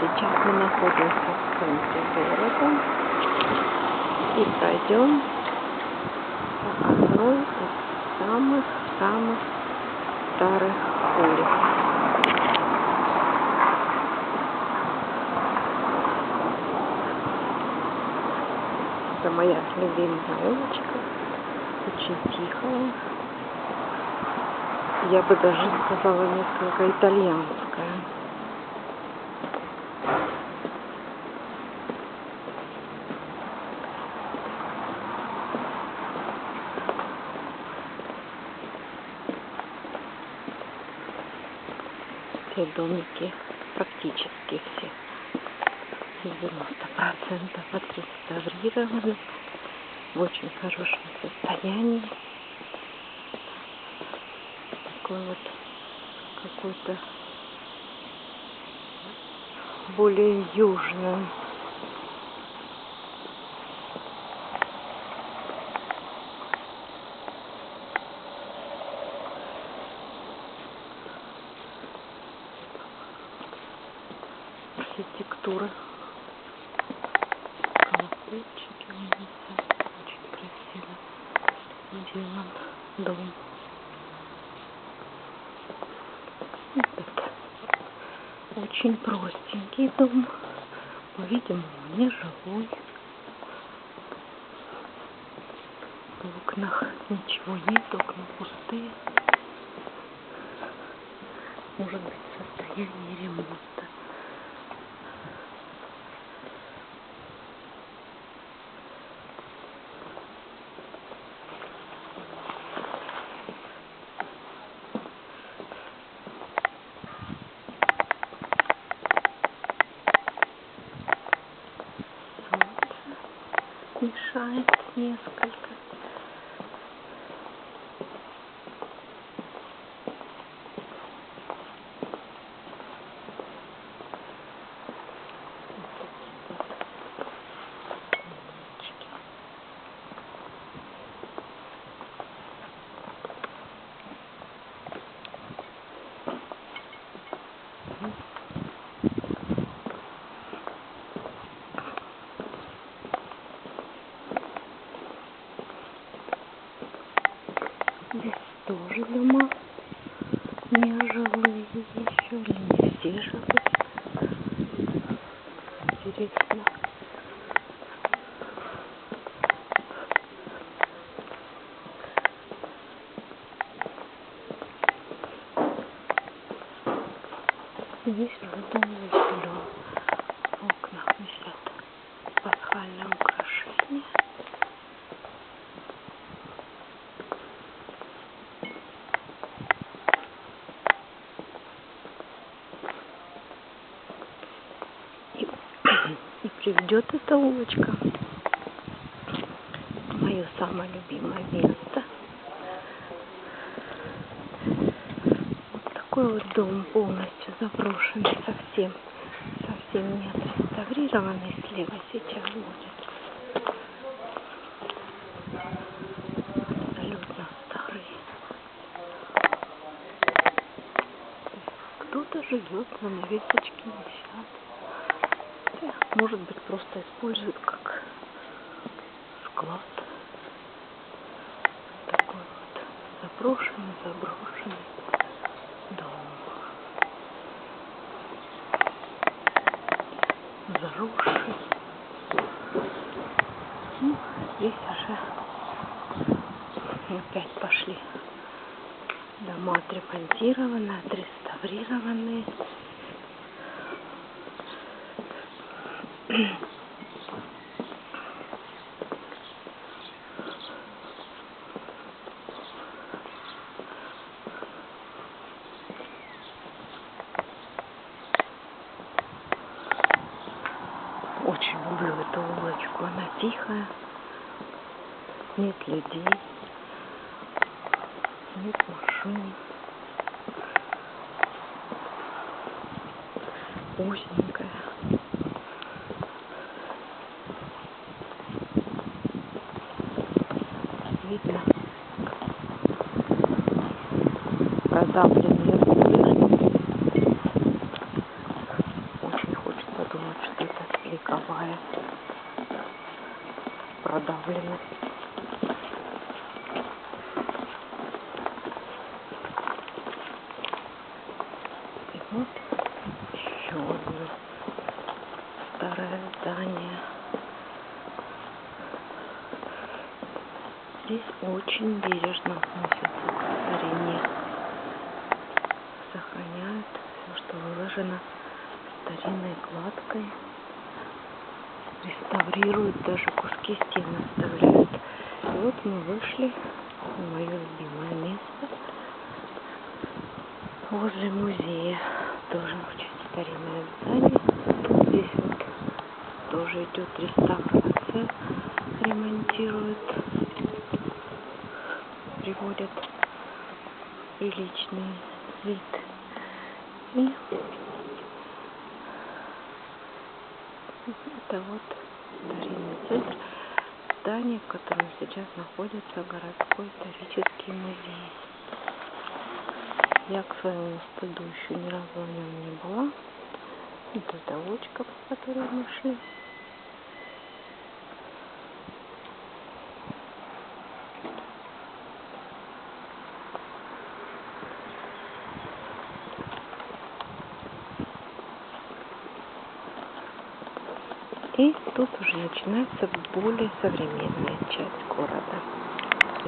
Сейчас мы находимся в центре города и пройдем по одной из самых-самых старых улиц. Это моя любимая улочка, очень тихая. Я бы даже сказала несколько итальянская. Все домики, практически все, 90% отреставрированы, в очень хорошем состоянии. Такой вот какой-то более южный. Архитектура. Колокольчики висят. Очень красиво сделан дом. Этот очень простенький дом. По-видимому, не жилой. В окнах ничего нет, окна пустые. Может быть, в состоянии ремонта. Мешает несколько. Здесь тоже дома не жилые еще, или не все жилые. Интересно. Здесь уже дом заселен. В окнах висят пасхальные украшения. И, и приведет эта улочка мое самое любимое место. Вот такой вот дом полностью заброшенный, совсем, совсем не отреставрированный. Слева сейчас будет. Абсолютно старый. Кто-то живет, занавесочки висят. Хотя, Может быть, просто используют как склад. Такой вот заброшенный, заброшенный дом. Заросший. Ну, здесь уже опять пошли дома отремонтированы, отреставрированы. Очень люблю эту улочку. Она тихая, нет людей, нет машин. Узенькая. Видно продавленные стены. Очень хочется вековая. Продавлена. И вот еще одно старое здание. Здесь очень бережно относятся к старине. Сохраняют все, что выложено старинной кладкой. Реставрируют, даже куски стен оставляют. И вот мы вышли в мое любимое место возле музея. Тоже очень старинное здание. Здесь вот тоже идет реставрация, ремонтируют, приводят в приличный вид. И это вот старинный центр, здание, в котором сейчас находится городской исторический музей. Я к своему стыду еще ни разу в нем не была. Это доводчика, по которой мы шли. И тут уже начинается более современная часть города.